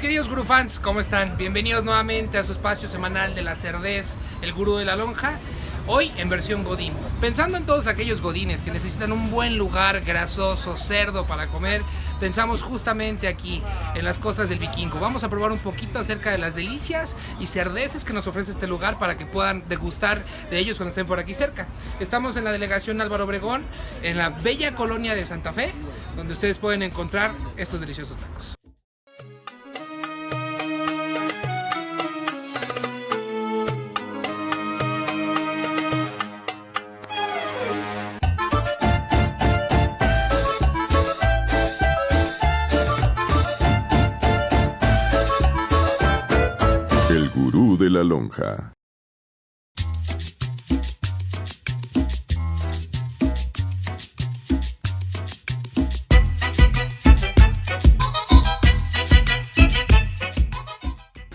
queridos gurú fans, ¿cómo están? Bienvenidos nuevamente a su espacio semanal de la cerdez, el gurú de la lonja. Hoy en versión Godín. Pensando en todos aquellos godines que necesitan un buen lugar grasoso, cerdo para comer, pensamos justamente aquí, en las costas del Vikingo. Vamos a probar un poquito acerca de las delicias y cerdeces que nos ofrece este lugar para que puedan degustar de ellos cuando estén por aquí cerca. Estamos en la delegación Álvaro Obregón, en la bella colonia de Santa Fe, donde ustedes pueden encontrar estos deliciosos tacos. De la lonja.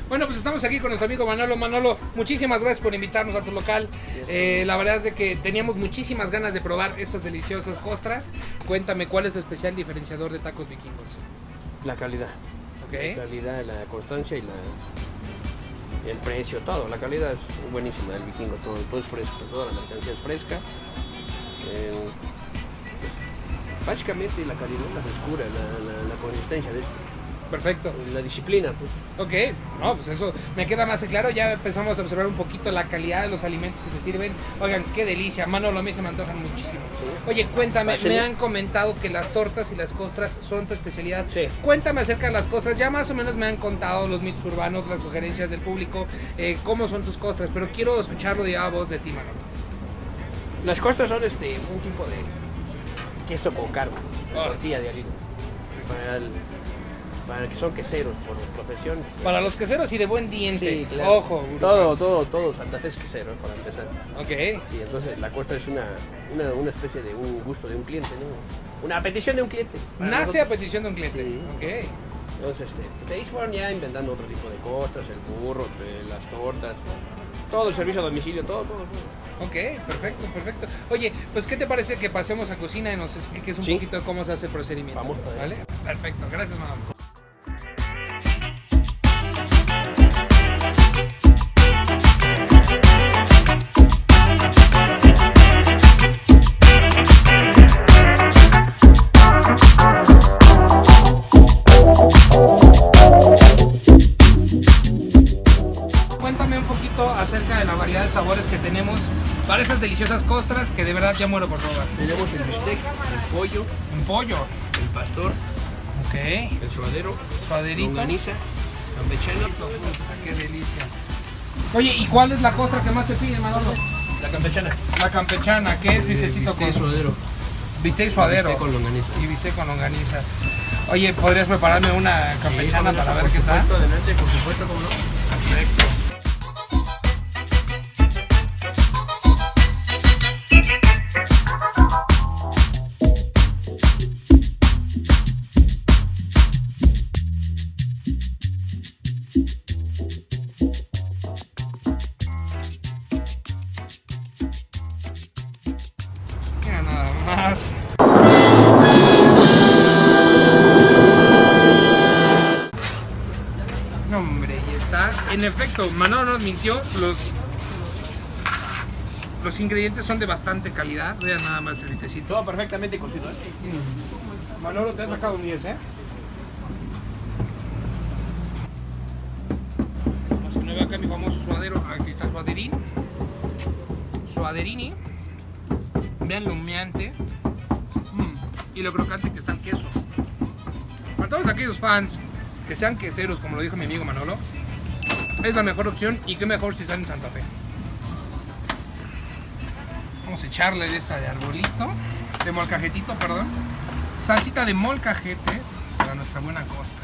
Bueno, pues estamos aquí con nuestro amigo Manolo. Manolo, muchísimas gracias por invitarnos a tu local. Eh, la verdad es de que teníamos muchísimas ganas de probar estas deliciosas costras. Cuéntame, ¿cuál es tu especial diferenciador de tacos vikingos? La calidad. ¿Ok? La calidad, la constancia y la el precio, todo. La calidad es buenísima del vikingo, todo, todo es fresco, toda la mercancía es fresca. Pues, básicamente la calidad, la frescura, la, la- la consistencia, de esto, Perfecto. la disciplina. Pues. Ok, no, pues eso me queda más claro. Ya empezamos a observar un poquito la calidad de los alimentos que se sirven. Oigan, qué delicia. Manolo, a mí se me antojan muchísimo. Oye, cuéntame, Hacen- me han comentado que las tortas y las costras son tu especialidad. Sí. Cuéntame acerca de las costras. Ya más o menos me han contado los mitos urbanos, las sugerencias del público, eh, cómo son tus costras, pero quiero escucharlo de a voz de ti, Manolo. Las costas son este, un tipo de queso con carne, Ah. tortilla de harina. Para, el- para que son queseros por profesión. Para los queseros y de buen diente. Sí, claro. Ojo. Todo, todo, todo Santa Fe es quesero, para empezar. Ok. Sí, entonces la costa es una, una, una especie de un gusto de un cliente, ¿no? Una petición de un cliente. Nace a petición de un cliente. Sí. Ok. Entonces, este, ahí fueron ya inventando otro tipo de costas, el burro, eh, las tortas, todo el servicio a domicilio, todo, todo, todo. Ok, perfecto, perfecto. Oye, pues ¿qué te parece que pasemos a cocina y nos expliques un Sí. poquito cómo se hace el procedimiento? Vamos para ¿Vale? Perfecto, gracias, mamá. Deliciosas costras que de verdad ya muero por probar. Tenemos el bistec, el pollo, Un pollo. el pastor, Ok. el suadero, Suaderito. longaniza, campechano, Puta, Qué delicia. Oye, ¿y cuál es la costra que más te pide, Manolo? la campechana. La campechana, que es bistecito Bistec, con suadero, bistec suadero bistec con longaniza. y bistec con longaniza. Oye, ¿podrías prepararme una campechana Sí, para ver qué tal? supuesto, Adelante, por supuesto, cómo no. Perfecto. En efecto, Manolo nos mintió. Los, los ingredientes son de bastante calidad. Vean nada más el listecito. Todo perfectamente cocido. ¿eh? Manolo, te has sacado un 10, ¿eh? A poner acá mi famoso suadero. Aquí está suaderín. Suaderini. Vean lo humeante. Mm, Y lo crocante que está el queso. Para todos aquellos fans que sean queseros, como lo dijo mi amigo Manolo, es la mejor opción y qué mejor si están en Santa Fe. Vamos a echarle de esta de arbolito, de molcajetito, perdón. Salsita de molcajete para nuestra buena costa.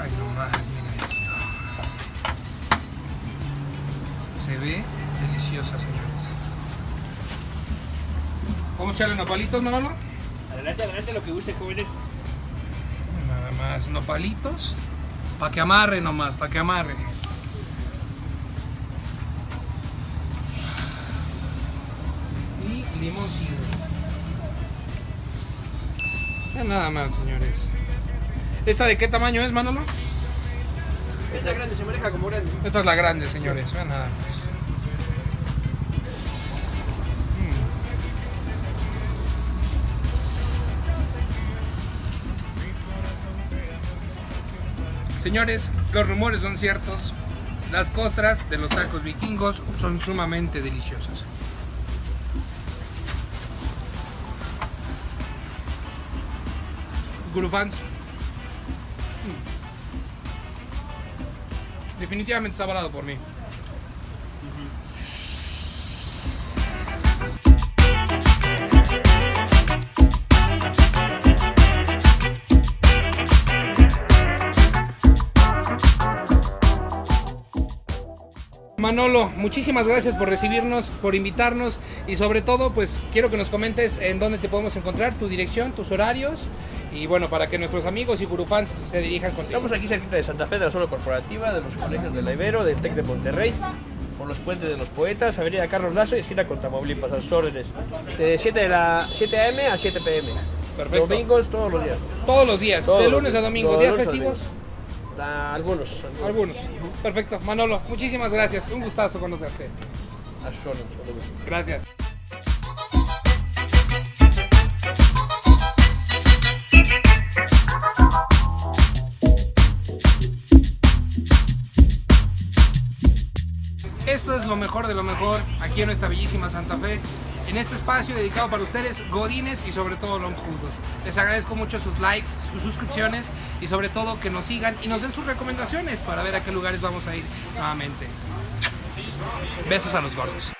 Ay, no más, mira esto. Se ve deliciosa, señores. ¿Cómo echarle nopalitos, Manolo? Adelante, adelante, lo que guste, jóvenes. Nada más nopalitos. Para que amarre nomás, para que amarre. Y limoncillo. Ya nada más, señores. ¿Esta de qué tamaño es, Manolo? Esa grande se maneja como grande. Esta es la grande, señores. Vean nada más. Señores, los rumores son ciertos. Las costras de los tacos vikingos son sumamente deliciosas. Gurufans. Mm. Definitivamente está avalado por mí. Manolo, muchísimas gracias por recibirnos, por invitarnos y sobre todo, pues quiero que nos comentes en dónde te podemos encontrar, tu dirección, tus horarios y bueno, para que nuestros amigos y gurufans se dirijan contigo. Estamos aquí cerquita de Santa Fe, de la zona corporativa, de los colegios de la Ibero, del TEC de Monterrey, por los puentes de los poetas, Avenida Carlos Lazo y esquina con Tamaulipas, a sus órdenes. De 7, de la, 7 a.m. a 7 p.m. Perfecto. Domingos todos los días. Todos los días, Todos de lunes a domingo, días a algunos. Algunos. Perfecto. Manolo, muchísimas gracias. Un gustazo conocerte. A sus órdenes. Gracias. Esto es lo mejor de lo mejor aquí en nuestra bellísima Santa Fe. En este espacio dedicado para ustedes, godines y sobre todo lonjudos. Les agradezco mucho sus likes, sus suscripciones y sobre todo que nos sigan y nos den sus recomendaciones para ver a qué lugares vamos a ir nuevamente. Besos a los gordos.